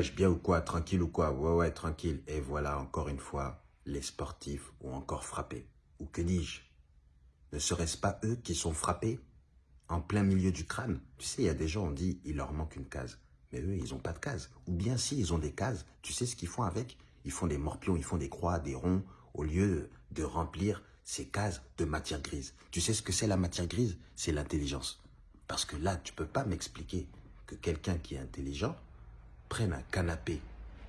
Je bien ou quoi Tranquille ou quoi Ouais, ouais, tranquille. Et voilà, encore une fois, les sportifs ont encore frappé. Ou que dis-je? Ne serait-ce pas eux qui sont frappés? En plein milieu du crâne Tu sais, il y a des gens, on dit, il leur manque une case. Mais eux, ils n'ont pas de case. Ou bien si, ils ont des cases. Tu sais ce qu'ils font avec? Ils font des morpions, ils font des croix, des ronds, au lieu de remplir ces cases de matière grise. Tu sais ce que c'est la matière grise? C'est l'intelligence. Parce que là, tu peux pas m'expliquer que quelqu'un qui est intelligent prenne un canapé,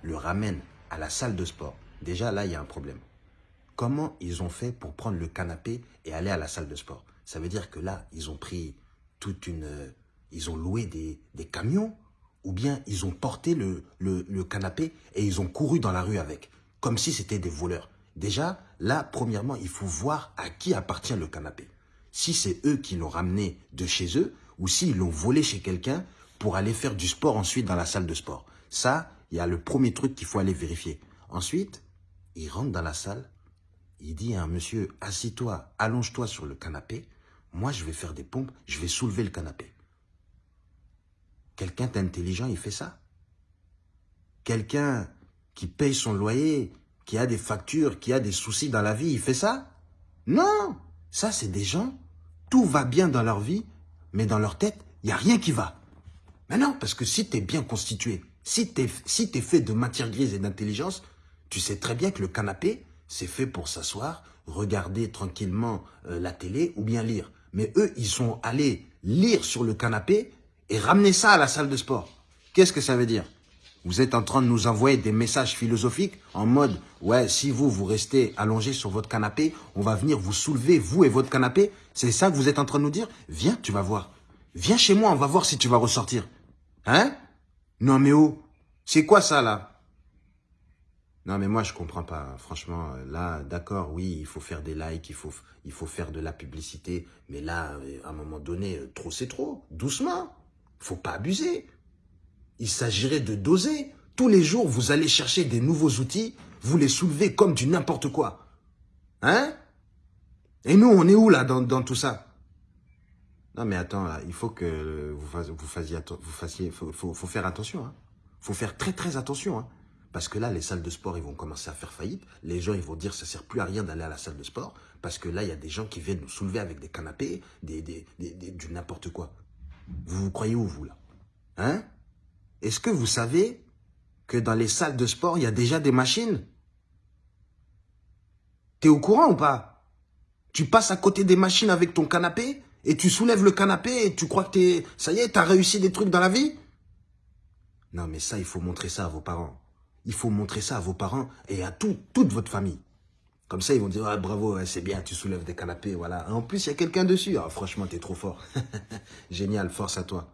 le ramène à la salle de sport. Déjà, là, il y a un problème. Comment ils ont fait pour prendre le canapé et aller à la salle de sport? Ça veut dire que là, ils ont pris toute une... Ils ont loué des, camions ou bien ils ont porté le, le, le canapé et ils ont couru dans la rue avec, comme si c'était des voleurs. Déjà, là, premièrement, il faut voir à qui appartient le canapé. Si c'est eux qui l'ont ramené de chez eux, ou s'ils l'ont volé chez quelqu'un pour aller faire du sport ensuite dans la salle de sport. Ça, il y a le premier truc qu'il faut aller vérifier. Ensuite, il rentre dans la salle, il dit à un monsieur, assis-toi, allonge-toi sur le canapé, moi je vais faire des pompes, je vais soulever le canapé. Quelqu'un d'intelligent, il fait ça. Quelqu'un qui paye son loyer, qui a des factures, qui a des soucis dans la vie, il fait ça? Non Ça, c'est des gens, tout va bien dans leur vie, mais dans leur tête, il n'y a rien qui va. Mais non, parce que si tu es bien constitué, si tu es, si fait de matière grise et d'intelligence, tu sais très bien que le canapé, c'est fait pour s'asseoir, regarder tranquillement euh, la télé ou bien lire. Mais eux, ils sont allés lire sur le canapé et ramener ça à la salle de sport. Qu'est-ce que ça veut dire? Vous êtes en train de nous envoyer des messages philosophiques en mode « Ouais, si vous, vous restez allongé sur votre canapé, on va venir vous soulever, vous et votre canapé. » C'est ça que vous êtes en train de nous dire? Viens, tu vas voir. Viens chez moi, on va voir si tu vas ressortir. Hein? Non mais oh, c'est quoi ça là? Non mais moi je comprends pas, franchement, là d'accord, oui, il faut faire des likes, il faut, faire de la publicité, mais là, à un moment donné, trop c'est trop, doucement, faut pas abuser. Il s'agirait de doser. Tous les jours, vous allez chercher des nouveaux outils, vous les soulevez comme du n'importe quoi. Hein? Et nous, on est où là dans tout ça? Non, mais attends, il faut que vous fassiez, vous fassiez, faut, faire attention. Hein. faut faire très, très attention. Hein. Parce que là, les salles de sport, ils vont commencer à faire faillite. Les gens, ils vont dire, ça sert plus à rien d'aller à la salle de sport. Parce que là, il y a des gens qui viennent nous soulever avec des canapés, des, des, des, du n'importe quoi. Vous vous croyez où, vous, là? Hein? Est-ce que vous savez que dans les salles de sport, il y a déjà des machines? T'es au courant ou pas? Tu passes à côté des machines avec ton canapé? Et tu soulèves le canapé et tu crois que t'es, ça y est, t'as réussi des trucs dans la vie? Non, mais ça, il faut montrer ça à vos parents. Il faut montrer ça à vos parents et à tout, toute votre famille. Comme ça, ils vont dire, ah, bravo, c'est bien, tu soulèves des canapés, voilà. En plus, il y a quelqu'un dessus. Ah, franchement, t'es trop fort. Génial, force à toi.